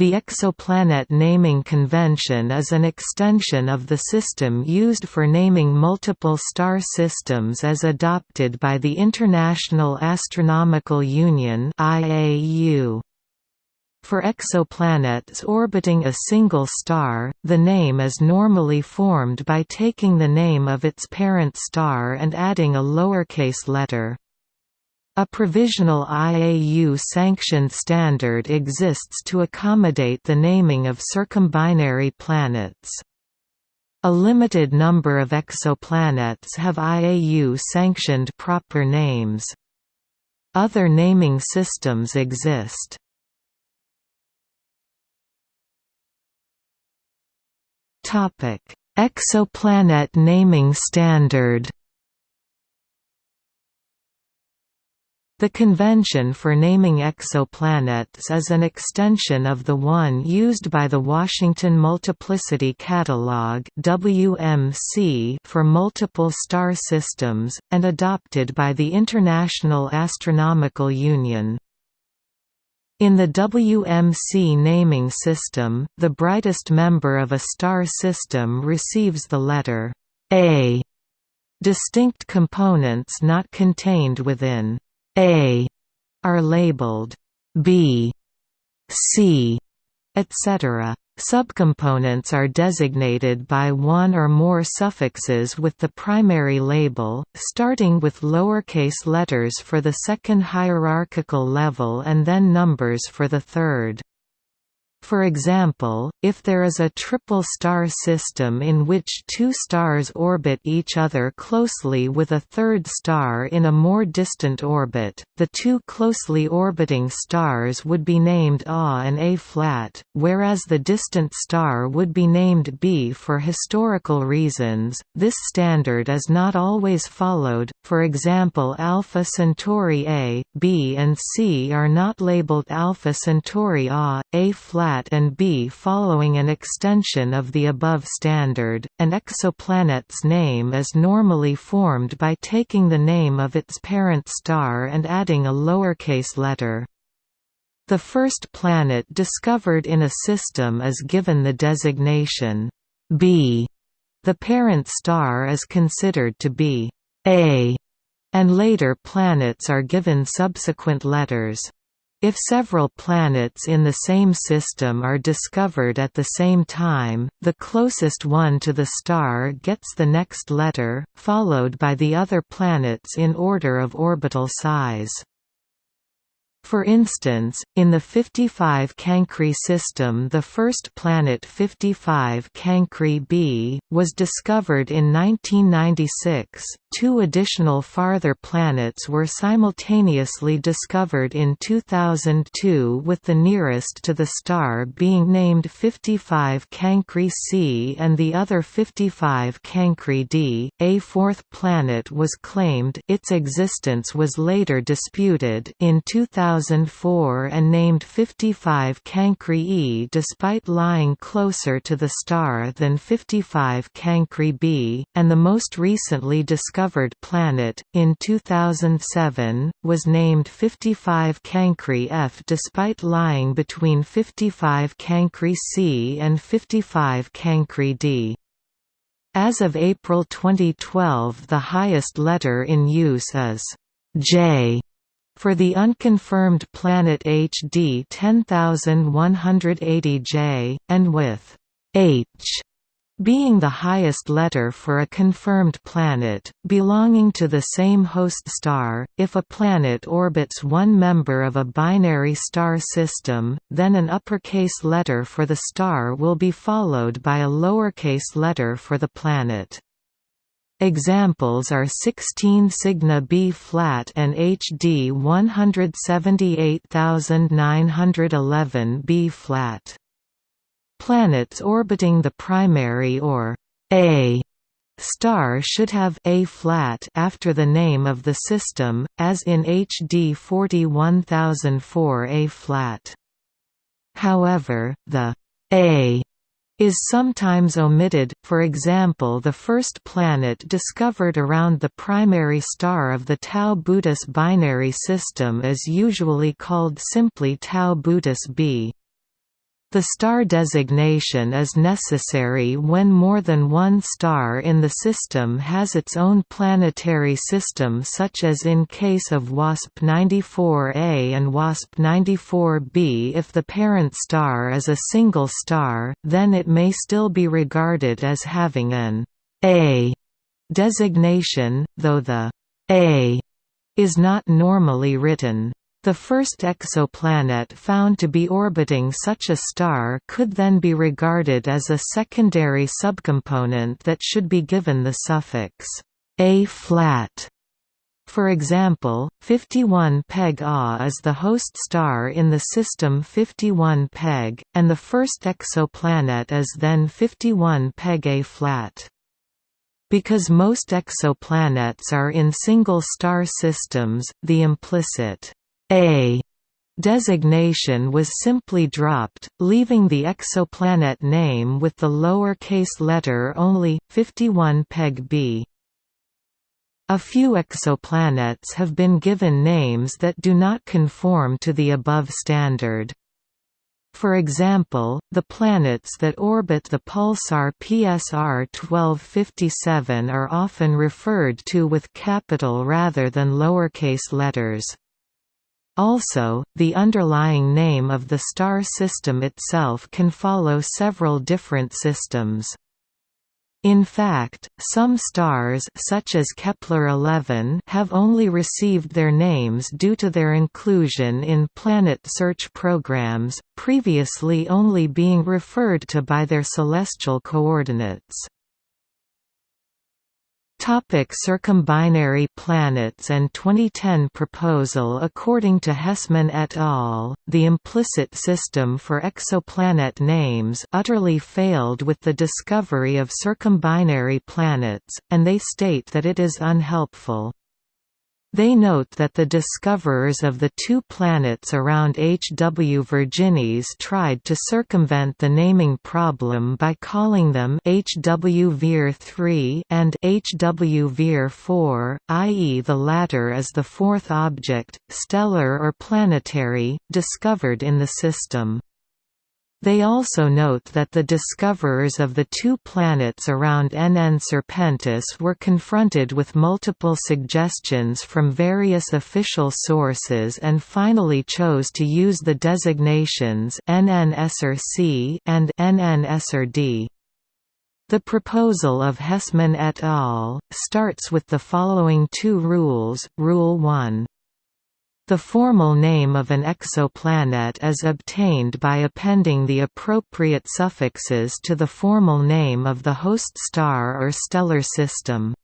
The exoplanet naming convention is an extension of the system used for naming multiple star systems as adopted by the International Astronomical Union (IAU). For exoplanets orbiting a single star, the name is normally formed by taking the name of its parent star and adding a lowercase letter. A provisional IAU-sanctioned standard exists to accommodate the naming of circumbinary planets. A limited number of exoplanets have IAU-sanctioned proper names. Other naming systems exist. Exoplanet naming standard The convention for naming exoplanets is an extension of the one used by the Washington Multiplicity Catalog (WMC) for multiple star systems and adopted by the International Astronomical Union. In the WMC naming system, the brightest member of a star system receives the letter A. Distinct components not contained within a are labeled B, C, etc. Subcomponents are designated by one or more suffixes with the primary label, starting with lowercase letters for the second hierarchical level and then numbers for the third. For example, if there is a triple star system in which two stars orbit each other closely with a third star in a more distant orbit, the two closely orbiting stars would be named A and A flat, whereas the distant star would be named B for historical reasons. This standard is not always followed. For example, Alpha Centauri A, B and C are not labeled Alpha Centauri A, A flat flat and B following an extension of the above standard. An exoplanet's name is normally formed by taking the name of its parent star and adding a lowercase letter. The first planet discovered in a system is given the designation B. The parent star is considered to be A, and later planets are given subsequent letters. If several planets in the same system are discovered at the same time, the closest one to the star gets the next letter, followed by the other planets in order of orbital size. For instance, in the 55 Cancri system the first planet 55 Cancri b, was discovered in 1996, two additional farther planets were simultaneously discovered in 2002 with the nearest to the star being named 55 Cancri c and the other 55 Cancri d. A fourth planet was claimed its existence was later disputed in 2000 2004 and named 55 Cancri E despite lying closer to the star than 55 Cancri B, and the most recently discovered planet, in 2007, was named 55 Cancri F despite lying between 55 Cancri C and 55 Cancri D. As of April 2012 the highest letter in use is J for the unconfirmed planet HD 10180J, and with H being the highest letter for a confirmed planet, belonging to the same host star, if a planet orbits one member of a binary star system, then an uppercase letter for the star will be followed by a lowercase letter for the planet. Examples are 16 Cygni B flat and HD 178911 B flat. Planets orbiting the primary or A star should have A flat after the name of the system, as in HD 41004 A flat. However, the A is sometimes omitted, for example the first planet discovered around the primary star of the Tau Bootis binary system is usually called simply Tau Bootis b. The star designation is necessary when more than one star in the system has its own planetary system such as in case of WASP-94A and WASP-94b If the parent star is a single star, then it may still be regarded as having an A designation, though the A is not normally written. The first exoplanet found to be orbiting such a star could then be regarded as a secondary subcomponent that should be given the suffix A flat. For example, 51 Peg A is the host star in the system 51 Peg, and the first exoplanet is then 51 Peg A flat. Because most exoplanets are in single star systems, the implicit a designation was simply dropped, leaving the exoplanet name with the lower-case letter only, 51 Peg B. A few exoplanets have been given names that do not conform to the above standard. For example, the planets that orbit the pulsar PSR 1257 are often referred to with capital rather than lowercase letters. Also, the underlying name of the star system itself can follow several different systems. In fact, some stars such as Kepler-11 have only received their names due to their inclusion in planet search programs, previously only being referred to by their celestial coordinates. Topic circumbinary planets and 2010 proposal According to Hessman et al., the implicit system for exoplanet names utterly failed with the discovery of circumbinary planets, and they state that it is unhelpful. They note that the discoverers of the two planets around H. W. Virginis tried to circumvent the naming problem by calling them H. W. Vir 3 and H. W. Vir 4, i.e. the latter is the fourth object, stellar or planetary, discovered in the system. They also note that the discoverers of the two planets around NN Serpentis were confronted with multiple suggestions from various official sources and finally chose to use the designations NN and NN The proposal of Hessman et al. starts with the following two rules. Rule 1 the formal name of an exoplanet is obtained by appending the appropriate suffixes to the formal name of the host star or stellar system.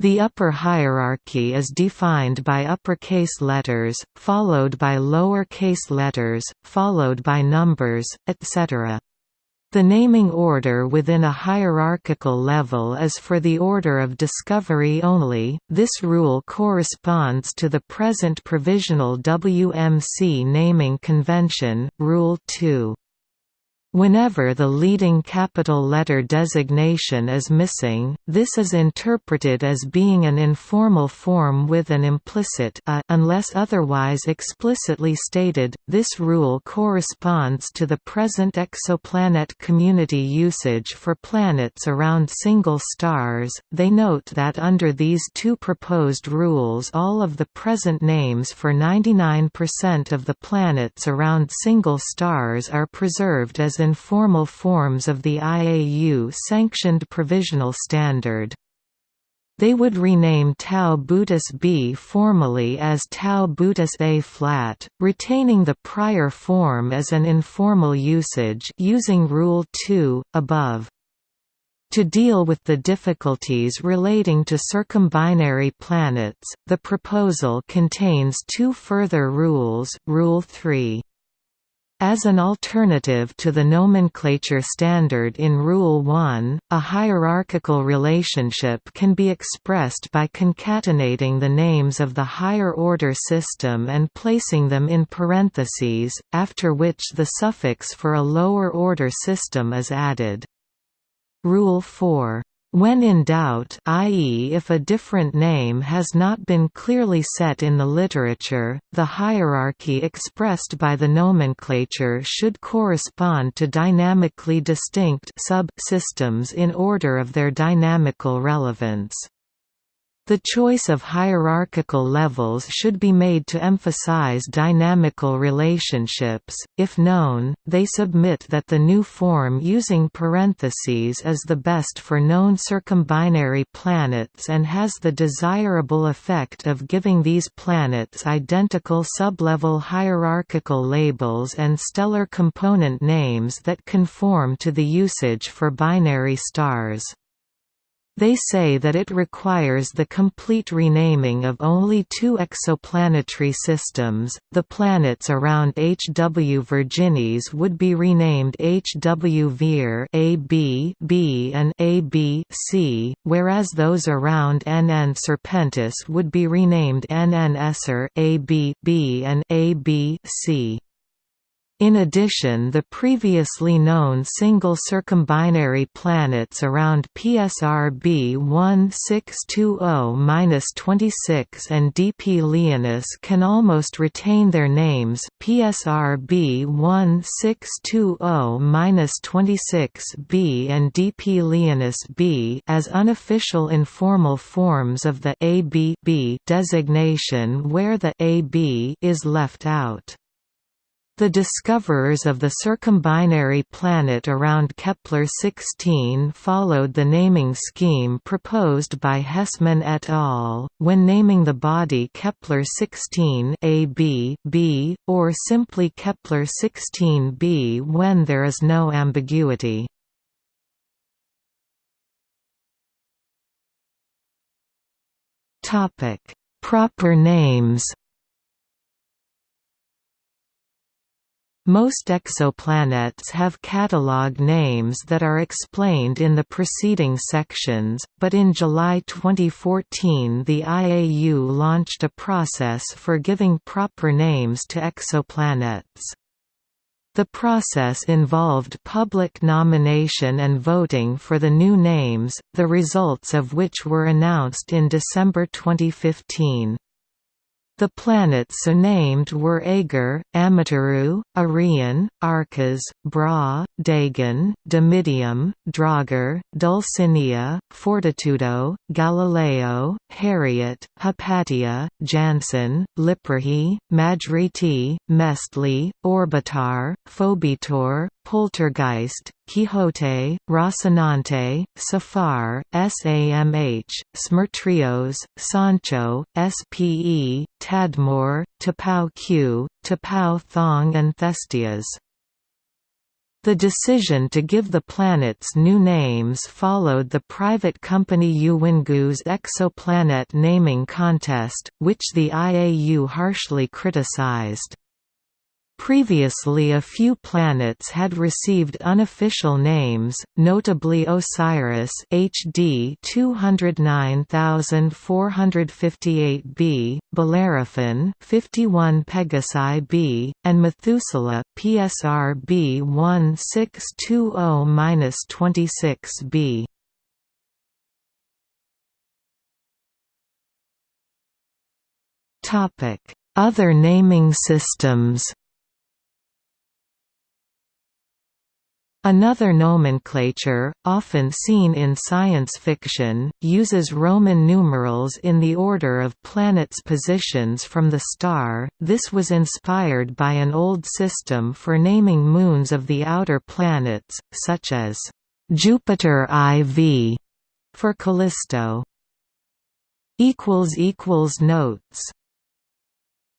The upper hierarchy is defined by uppercase letters, followed by lowercase letters, followed by numbers, etc. The naming order within a hierarchical level is for the order of discovery only. This rule corresponds to the present provisional WMC naming convention, Rule 2. Whenever the leading capital letter designation is missing, this is interpreted as being an informal form with an implicit a unless otherwise explicitly stated. This rule corresponds to the present exoplanet community usage for planets around single stars. They note that under these two proposed rules, all of the present names for 99% of the planets around single stars are preserved as informal forms of the IAU-sanctioned provisional standard. They would rename Tau Bootis B formally as Tau Bootis A flat, retaining the prior form as an informal usage using Rule 2, above. To deal with the difficulties relating to circumbinary planets, the proposal contains two further rules, Rule 3. As an alternative to the nomenclature standard in Rule 1, a hierarchical relationship can be expressed by concatenating the names of the higher-order system and placing them in parentheses, after which the suffix for a lower-order system is added. Rule 4 When in doubt i.e. if a different name has not been clearly set in the literature, the hierarchy expressed by the nomenclature should correspond to dynamically distinct sub-systems in order of their dynamical relevance. The choice of hierarchical levels should be made to emphasize dynamical relationships. If known, they submit that the new form using parentheses is the best for known circumbinary planets and has the desirable effect of giving these planets identical sublevel hierarchical labels and stellar component names that conform to the usage for binary stars. They say that it requires the complete renaming of only two exoplanetary systems. The planets around H. W. Virginis would be renamed H. W. Vir AB B and AB C, whereas those around N. N. Serpentis would be renamed N. N. Esser AB B and AB C. In addition the previously known single circumbinary planets around PSR B1620-26 and DP Leonis can almost retain their names PSR B1620-26b and DP Leonis b as unofficial informal forms of the AB designation where the AB is left out. The discoverers of the circumbinary planet around Kepler-16 followed the naming scheme proposed by Hessman et al., when naming the body Kepler-16 AB B, or simply Kepler-16b when there is no ambiguity. Proper names Most exoplanets have catalog names that are explained in the preceding sections, but in July 2014 the IAU launched a process for giving proper names to exoplanets. The process involved public nomination and voting for the new names, the results of which were announced in December 2015. The planets so named were Aegir, Amaterasu, Arion, Arkas, Brahe, Dagon, Dimidium, Draugr, Dulcinea, Fortitudo, Galileo, Harriot, Hypatia, Janssen, Lipperhey, Majriti, Meztli, Orbitar, Phobetor, Poltergeist, Quixote, Rocinante, Saffar, SAMH, Smertrios, Sancho, SPE, Tadmor, Taphao Kaew, Taphao Thong and Thestias. The decision to give the planets new names followed the private company Uwingu's exoplanet naming contest, which the IAU harshly criticized. Previously a few planets had received unofficial names, notably Osiris HD 209458b, Bellerophon 51 Pegasi b, and Methuselah PSR B1620-26b. Topic: Other naming systems Another nomenclature, often seen in science fiction, uses Roman numerals in the order of planets' positions from the star. This was inspired by an old system for naming moons of the outer planets, such as Jupiter IV for Callisto. Notes